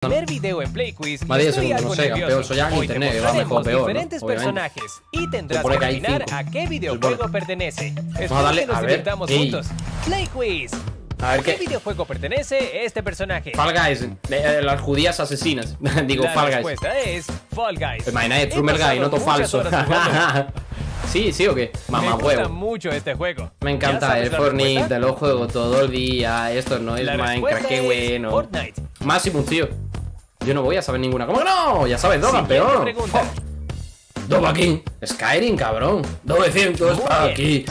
primer video en Play Quiz Más 10 estoy segundos, no sé, campeón, soy ya en Hoy te internet, va mejor peor, ¿no? diferentes Obviamente. personajes y tendrás que que adivinar a qué videojuego pertenece. Espero a darle- que a ver, juntos. Play Quiz. A ver ¿A qué videojuego pertenece este personaje? Fall Guys, eh, eh, las judías asesinas. Digo, La Fall Guys. respuesta es Fall Guys. Imagina, He Trumer Guy, no todo falso. sí, sí o qué. Mamá Me gusta mucho este juego. Me ¿Ya encanta el la Fortnite, te lo juego todo el día. Esto no es La Minecraft, qué es bueno. Fortnite. Máximo, tío. Yo no voy a saber ninguna. ¿Cómo que no? Ya sabes, dos campeón. Dos aquí. Skyrim, cabrón. 900 Muy para bien. aquí.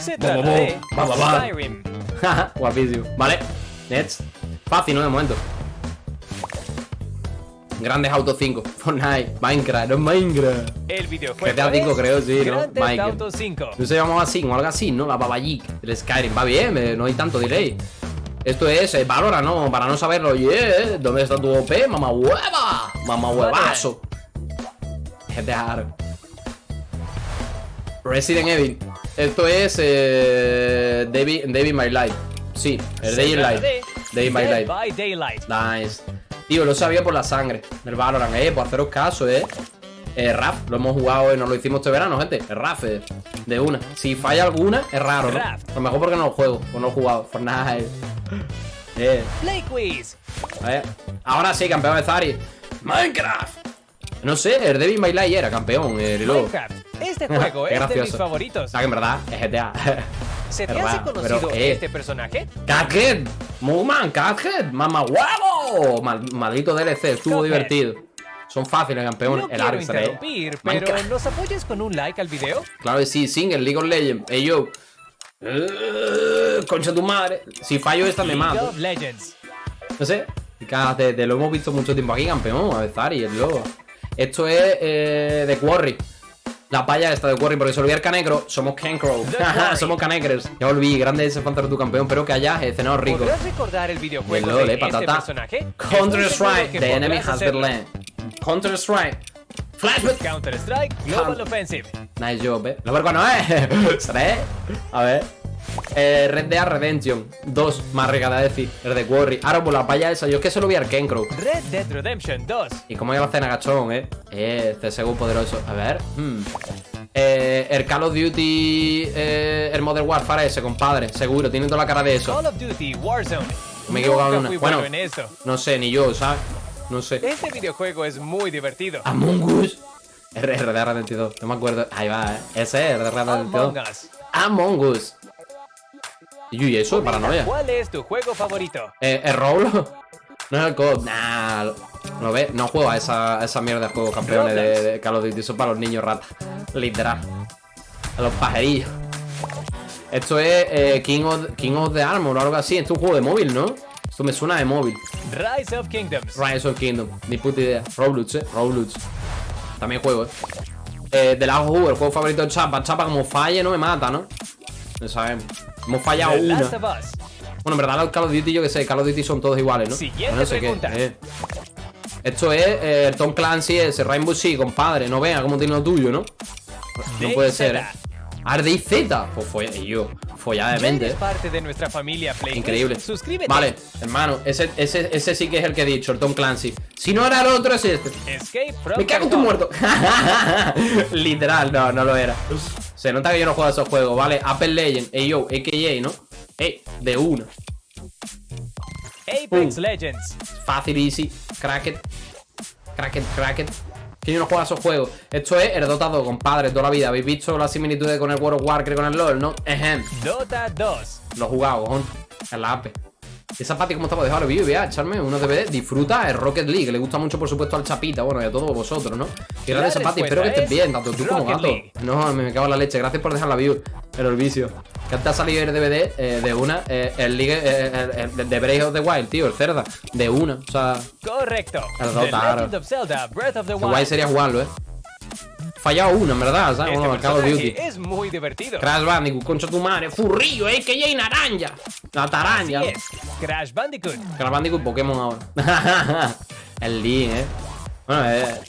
Va, va, va. Guapísimo. Vale. Next. Fácil, ¿no? De momento. Grandes Auto 5. Fortnite. Minecraft. No es Minecraft. El videojuego GTA 5 es creo, sí, ¿no? Auto 5. No se llamaba así, o algo así, ¿no? La Babayic del Skyrim. Va bien, eh, no hay tanto delay. Esto es eh, Valora, ¿no? Para no saberlo, yeah. ¿Dónde está tu OP? Mamá hueva. Mamá huevazo. GTA. Resident Evil. Esto es eh, David, David My Life. Sí, el Day in de Day by Dead Life. by Daylight. Nice. Tío, lo sabía por la sangre del Valorant, eh. Por haceros caso, eh. Eh, Raf, lo hemos jugado, eh, nos lo hicimos este verano, gente. El Raf, eh, de una. Si falla alguna, es raro, ¿no? A lo mejor porque no lo juego, o no lo he jugado. Fortnite. Eh, Play Quiz. a ver. Ahora sí, campeón de Zari. Minecraft. No sé, el Devil May Cry era campeón, eh, el lobo. Minecraft. Este juego es de mis gracioso. favoritos. O sea que en verdad es GTA. ¿Se te hace conocido pero, eh. este personaje? Cuphead, Moonman, Cuphead, mamá huevo. Mal- maldito DLC, estuvo Cuphead. divertido. Son fáciles, campeón. No el quiero interrumpir, pero Minecraft. ¿nos apoyas con un like al video? Claro que sí, Singer, League of Legends. Ey, yo. Eh, concha tu madre. Si fallo esta me League mato. of Legends. No sé. Y Te, te lo hemos visto mucho tiempo aquí, campeón. A ver, Zari, el lobo. Esto es eh, de Quarry. La paya esta de Quarry, porque se olvida el canecro. Somos Cancro. Somos canecres. Ya olvidé, grande ese fantasma tu campeón. Pero que hayas cenado rico. ¿Podrás recordar el videojuego Bien, lol, de eh, este patata. personaje? Counter seguro Strike, the enemy has been land. Counter Strike. Flashback. Counter Strike Global Offensive. Nice job, eh. Lo vergo no es. ¿Seré? A ver. Eh, Red Dead Redemption 2, más regada decir. El de Quarry. Ahora por la paya esa. Yo es que se lo vi al Kencrow. Red Dead Redemption 2. Y como iba a hacer agachón, eh. Eh, CSGO poderoso. A ver. hmm. Eh, el Call of Duty. Eh, el Modern Warfare ese, compadre. Seguro, tiene toda la cara de eso. Call of Duty Warzone. Me he equivocado en una. bueno Bueno. en eso. No sé, ni yo, ¿sabes? No sé. Este videojuego es muy divertido. Among Us. R- RD Redemption no me acuerdo. Ahí va, eh. Ese es RD Among Redemption Us. Among Us. Y eso, Comenta, paranoia. ¿Cuál es tu juego favorito? Eh, ¿El Roblox? No es el COD. Nah. ¿Lo ves? No juego a esa, a esa mierda de juegos campeones de, de Call of Duty. Eso es para los niños ratas. Literal. A los pajerillos. Esto es eh, King, of, King of the Armor o algo así. Esto es un juego de móvil, ¿no? Esto me suena de móvil. Rise of Kingdoms. Rise of Kingdom. Ni puta idea. Roblox, eh. Roblox. También juego, eh. eh de la el juego favorito de Chapa. Chapa, como falle, no me mata, ¿no? No sabemos. Hemos fallado The una. Bueno, en verdad los Call of Duty yo que sé, Call of Duty son todos iguales, ¿no? Siguiente no sé pregunta. qué. eh. Esto es eh, Tom Clancy, ese Rainbow Six, compadre. No vea cómo tiene lo tuyo, ¿no? No puede ser, ¿eh? Arde y Z. Pues y yo, follada de ¿Ya mente. eres parte de nuestra familia Increíble. Suscríbete. Vale, hermano, ese, ese, ese sí que es el que he dicho, el Tom Clancy. Si no era el otro, es este. Escape Me cago en tu muerto. Literal, no, no lo era. Se nota que yo no juego a esos juegos, ¿vale? Apple Legend, ey yo, AKJ, ¿no? Ey, de una. Apex Uh. Legends. Fácil, easy, cracket. Cracket, cracket. Que yo no juego a esos juegos. Esto es el Dota 2, compadre, toda la vida. ¿Habéis visto las similitudes con el World of Warcraft con el LOL, no? Ejem. Dota 2. Lo he jugado, cojón. En la app. Esa pati, ¿cómo estaba? Dejar el vídeo y vea, echarme unos DVD. Disfruta el Rocket League, que le gusta mucho, por supuesto, al Chapita, bueno, y a todos vosotros, ¿no? Y grande La esa pati, espero que estés es bien, tanto tú como gato. League. No, me, me cago en la leche. Gracias por dejar la view. El vicio. Que antes ha salido el DVD eh, de una, eh, el League, eh, el, el de Breath of the Wild, tío, el cerda. De una, o sea, Correcto. El Dota, Zelda Breath of the Wild. guay sería jugarlo, ¿eh? Fallado una, en verdad, ¿sabes? Este Bueno, Call of Duty. es muy divertido. Crash Bandicoot, concha tu madre, furrillo, eh, que ya hay naranja. La es. Crash Bandicoot. Crash Bandicoot Pokémon ahora. el Link, eh. Bueno, eh.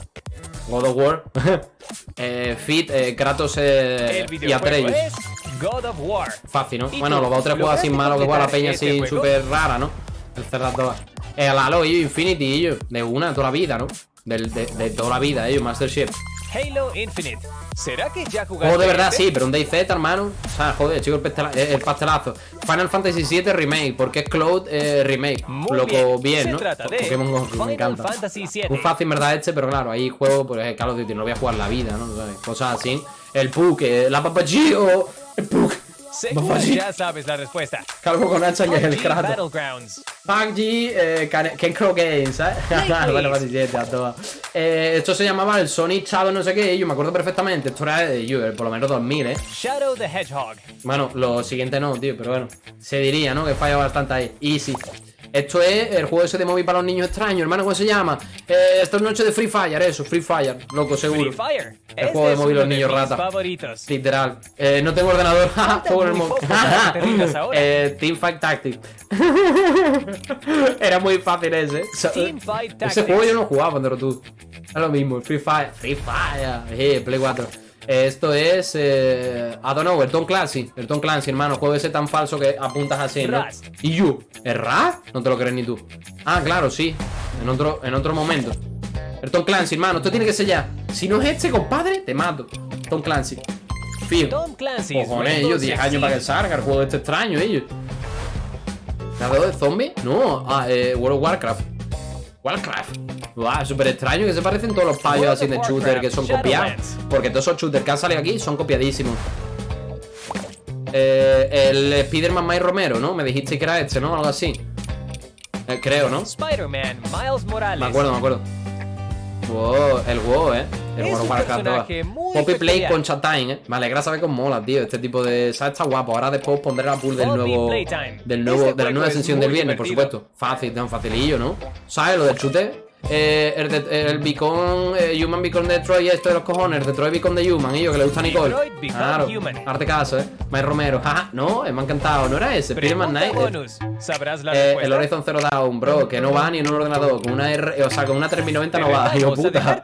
God of War. eh, Fit, eh, Kratos eh, El y Atreus. es God of War. Fácil, ¿no? ¿Y Bueno, los dos tres juegos así ¿Lograste malos que juega la peña este así súper rara, ¿no? El Cerdas 2. El Halo, ellos, Infinity, ellos. De una, toda la vida, ¿no? De toda la vida, ellos, Master Chief. Halo Infinite. ¿Será que ya jugaste? Juego de verdad, este? sí, pero un DayZ, hermano. O sea, joder, chico, el, pastela- el pastelazo. Final Fantasy VII Remake, porque es Cloud eh, Remake. Muy Loco, bien. bien, Se ¿no? trata de Pokémon Go, me encanta. Fantasy VII. Un fácil, verdad, este, pero claro, ahí juego, pues es Call of Duty, no voy a jugar la vida, ¿no? Cosas así. El Puck, eh, la Papagio, el Puck. Seguro ya sabes la respuesta. Calvo con hacha que es el PUBG crato. PUBG, eh, Can- Ken Crow Games. Play, bueno, please. 27 a todas. Eh, esto se llamaba el Sonic Shadow no sé qué, yo me acuerdo perfectamente. Esto era de yo, por lo menos 2000, ¿eh? Shadow the Hedgehog. Bueno, lo siguiente no, tío, pero bueno. Se diría, ¿no? Que falla bastante ahí. Easy. Esto es el juego ese de móvil para los niños extraños, hermano, ¿cómo se llama? Eh, esto es noche de Free Fire, eso, Free Fire, loco, seguro. Free Fire. El Este juego de móvil los niños rata. favoritos. Literal. Eh, no tengo ordenador. Juego en el móvil. eh, Teamfight Tactics. Era muy fácil ese. Ese juego yo no jugaba cuando era tú. Es lo mismo, Free Fire. Free Fire. Eh, Play 4. Esto es. Eh, I don't know, el Tom Clancy. El Tom Clancy, hermano. Juego ese tan falso que apuntas así, ¿no? ¿Y yo? ¿Es Rust? No te lo crees ni tú. Ah, claro, sí. En otro, en otro momento. El Tom Clancy, hermano. Esto tiene que ser ya. Si no es este, compadre, te mato. Tom Clancy. Fío. Tom Clancy's Cojones, ellos, 10 Six años para que salga el juego este extraño, ellos. ¿Navegador de zombies? No, ah, eh, World of Warcraft. Warcraft. Guau, súper extraño que se parecen todos los payos así de shooter que son copiados. Porque todos esos shooters que han salido aquí son copiadísimos. Eh, el Spider-Man Mike Romero, ¿no? Me dijiste que era este, ¿no? Algo así. Eh, creo, ¿no? Spider-Man Miles Morales. Me acuerdo, me acuerdo. Wow, el WoW, eh. El Es World of un Warcraft personaje 2. muy Poppy Play con Chatine, eh. Me alegra saber cómo mola, tío. Este tipo de. ¿Sabes? Está guapo. Ahora después pondré la pool del nuevo. Del nuevo, Este de la nueva ascensión del viernes, por supuesto. Fácil, tan facilillo, ¿no? ¿Sabes? Lo del chute. Eh, el, de- el Beacon, eh, Human Beacon de Detroit, esto de los cojones, el Detroit Beacon de Human, y yo que le gusta a Nicole. Claro, Human. arte caso, eh. Mike Romero, jaja, no, eh, me ha encantado, no era ese, Spider-Man Night. ¿Sabrás la Eh, el Horizon Zero Dawn, bro, que no va ni en un ordenador, con una R, o sea, con una 3090 no va, dejar puta.